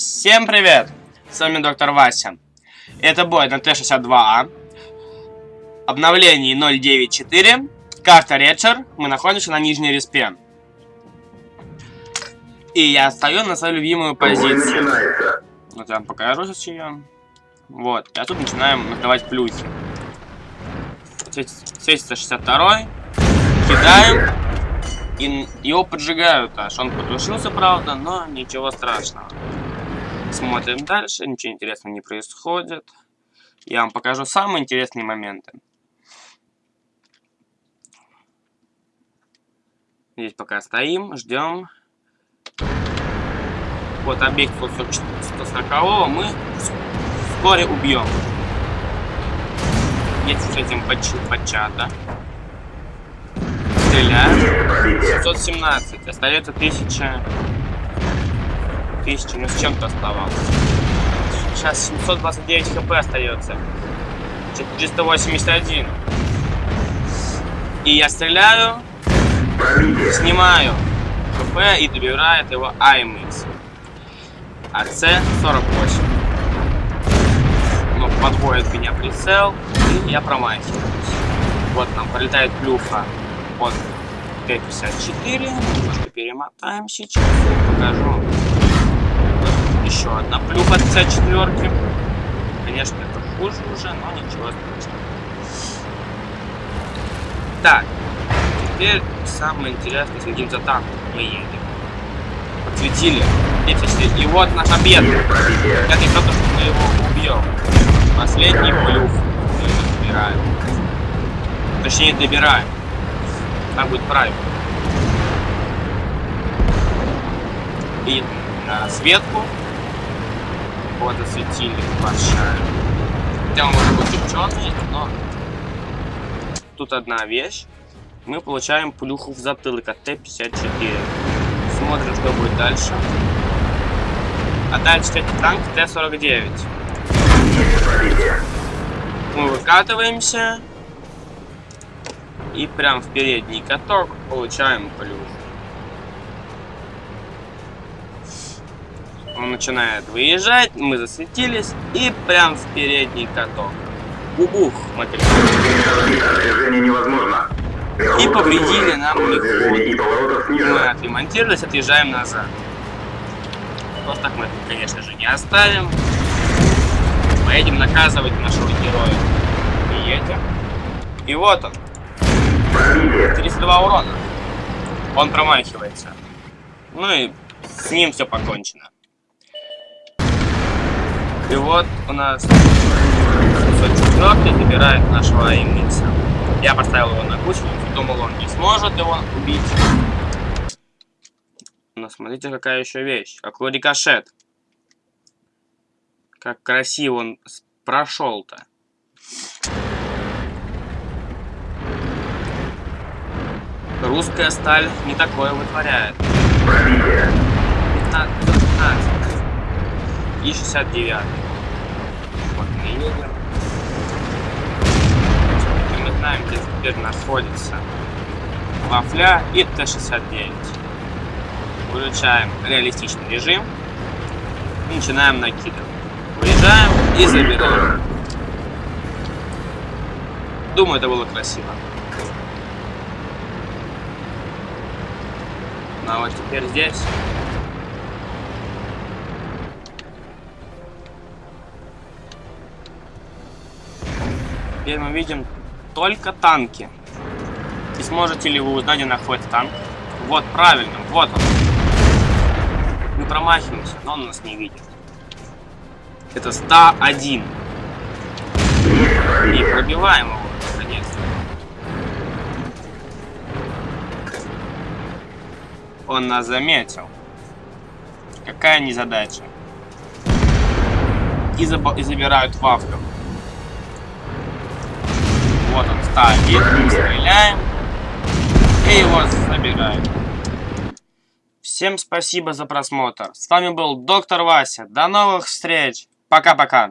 Всем привет! С вами доктор Вася. Это бой на Т-62А. Обновление 094. Карта Редшер. Мы находимся на нижней респе. И я стою на свою любимую позицию. Вот я вам покажу сейчас ее. Вот. И тут начинаем накрывать плюхи. Светится 62 Кидаем. И его поджигают аж. Он потушился, правда, но ничего страшного. Смотрим дальше, ничего интересного не происходит. Я вам покажу самые интересные моменты. Здесь пока стоим, ждем. Вот объект 140 мы вскоре убьем. Здесь с этим подчата. Стреляем. 717. Остается 1000 тысячи, ну с чем-то оставалось. Сейчас 729 хп остается. 481. И я стреляю, снимаю хп и добирает его АМХ. А С-48. Ну, подводит меня прицел, и я промахиваюсь. Вот нам пролетает плюха от Т-54. Немножко перемотаем сейчас и покажу одна плюха 54 Конечно, это хуже уже, но ничего страшного. Так, теперь самое интересное, следим за танком. Мы едем. Подсветили. И вот наш обед. Я не то, что мы его убьем. Последний плюх мы добираем. Точнее, добираем. Так будет правильно. И на светку вот осветили большая. Хотя он может быть ученый, но тут одна вещь. Мы получаем плюху в затылок от Т-54. Смотрим, что будет дальше. А дальше это танк Т-49. Мы выкатываемся. И прям в передний каток получаем плюх. Он начинает выезжать, мы засветились, и прям в передний каток. Убух, мотыль. невозможно. И повредили нам ход. Мы отремонтировались, отъезжаем назад. Просто так мы это, конечно же, не оставим. Поедем наказывать нашего героя. И едем. И вот он. 32 урона. Он промахивается. Ну и с ним все покончено. И вот у нас 704 забирает нашего АМХ. Я поставил его на кучу, думал, он не сможет его убить. Но смотрите, какая еще вещь. Какой рикошет. Как красиво он прошел-то. Русская сталь не такое вытворяет. 15, 15 и 69. Вот мы едем. И мы знаем, где теперь находится Вафля и Т-69. Включаем реалистичный режим и начинаем накидывать. Выезжаем и забираем. Думаю, это было красиво. Ну а вот теперь здесь Теперь мы видим только танки. И сможете ли вы узнать, где находится танк? Вот, правильно, вот он. Мы промахиваемся, но он нас не видит. Это 101. И пробиваем его, наконец-то. Он нас заметил. Какая незадача. И, и забирают вафлю. Вот он стоит, стреляем. И его забираем. Всем спасибо за просмотр. С вами был Доктор Вася. До новых встреч. Пока-пока.